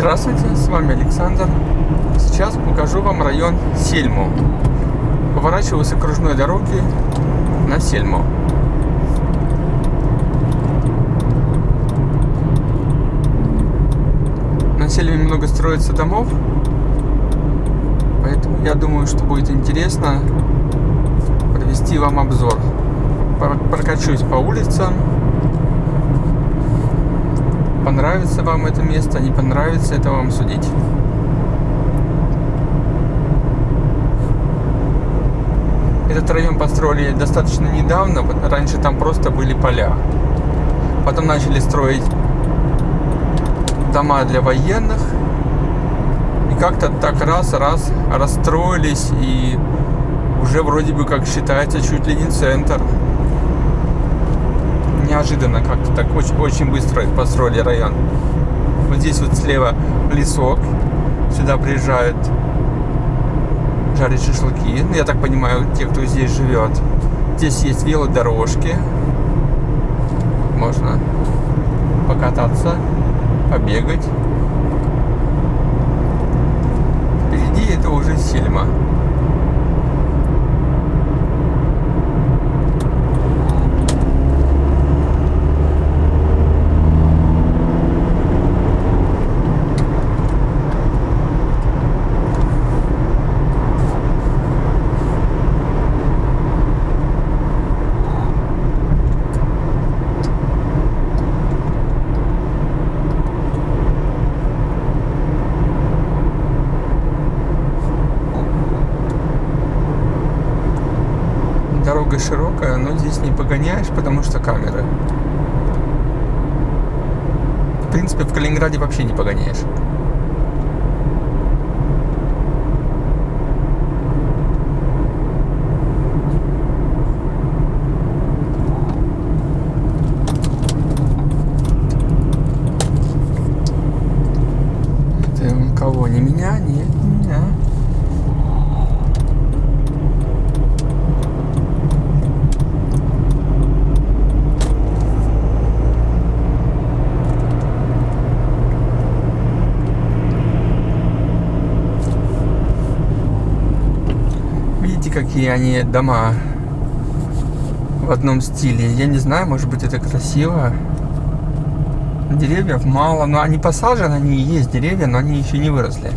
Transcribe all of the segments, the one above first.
Здравствуйте, с вами Александр. Сейчас покажу вам район Сельму. Поворачиваю с окружной дороги на Сельму. На Сельме много строится домов, поэтому я думаю, что будет интересно провести вам обзор. Прокачусь по улицам, Понравится вам это место, не понравится, это вам судить. Этот район построили достаточно недавно, раньше там просто были поля. Потом начали строить дома для военных. И как-то так раз-раз расстроились и уже вроде бы как считается чуть ли не центр неожиданно как-то так очень, очень быстро построили район. Вот здесь вот слева лесок. Сюда приезжают жарить шашлыки. Ну, я так понимаю, те, кто здесь живет. Здесь есть велодорожки. Можно покататься, побегать. Впереди это уже Сельма. Дорога широкая, но здесь не погоняешь, потому что камеры. В принципе, в Калининграде вообще не погоняешь. Какие они дома в одном стиле. Я не знаю, может быть это красиво. Деревьев мало, но они посажены, они и есть деревья, но они еще не выросли.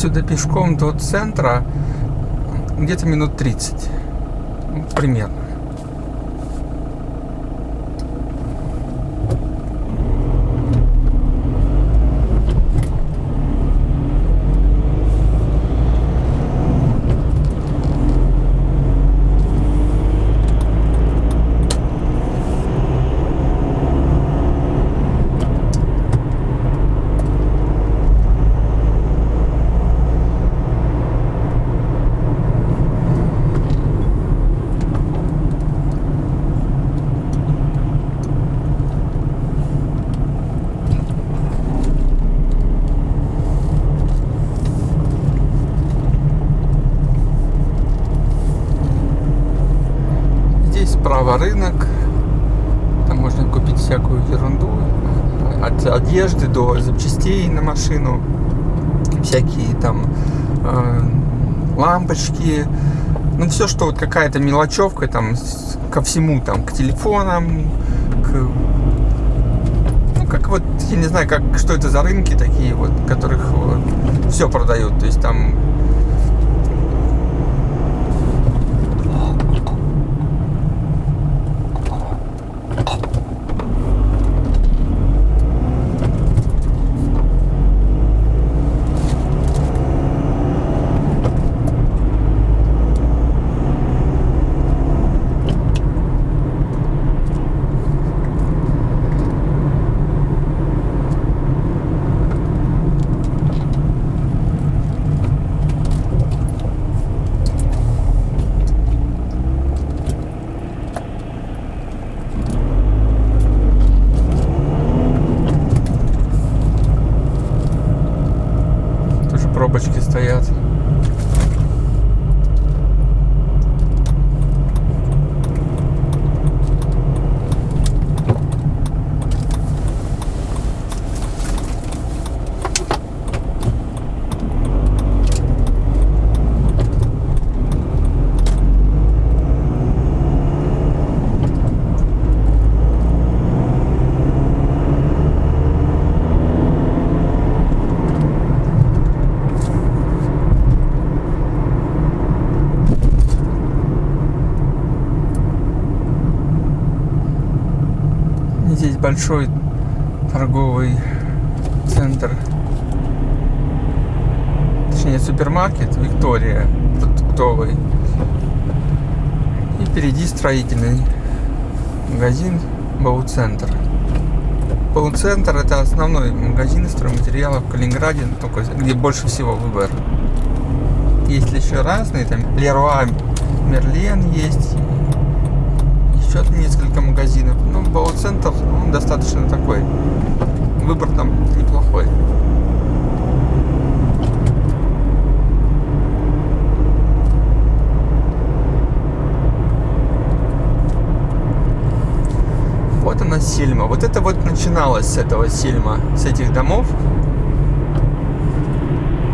Отсюда пешком до центра где-то минут 30. Примерно. Справа рынок. Там можно купить всякую ерунду. От одежды до запчастей на машину. Всякие там э, лампочки. Ну, все, что вот какая-то мелочевка там ко всему, там, к телефонам, к... Ну, как вот, я не знаю, как, что это за рынки такие вот, которых вот, все продают. То есть там Здесь большой торговый центр. Точнее, супермаркет Виктория продуктовый. И впереди строительный магазин Бауцентр. Бауцентр это основной магазин стройматериалов в Калининграде, только где больше всего выбор. Есть еще разные, там Леруа Мерлен есть, еще несколько магазинов. Ну, Бауцентр он достаточно такой. Выбор там неплохой. Вот она Сильма. Вот это вот начиналось с этого Сильма, с этих домов.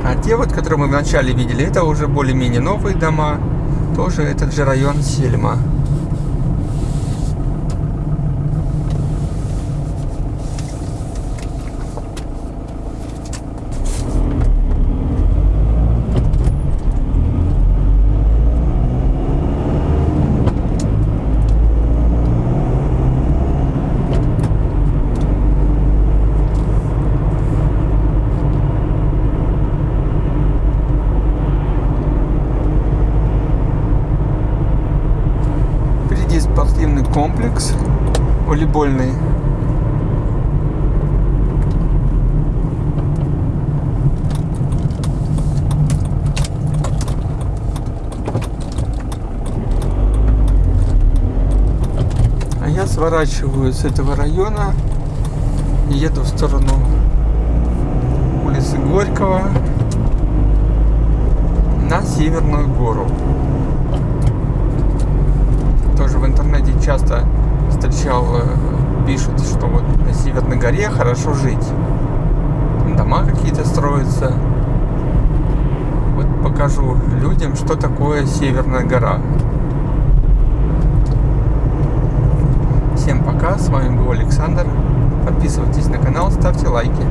А те вот, которые мы вначале видели, это уже более-менее новые дома. Тоже этот же район Сельма. Впереди спортивный комплекс волейбольный. А я сворачиваю с этого района и еду в сторону улицы Горького на Северную гору. Тоже в интернете часто встречал, э, пишут, что вот на Северной горе хорошо жить. Дома какие-то строятся. Вот покажу людям, что такое Северная гора. Всем пока, с вами был Александр. Подписывайтесь на канал, ставьте лайки.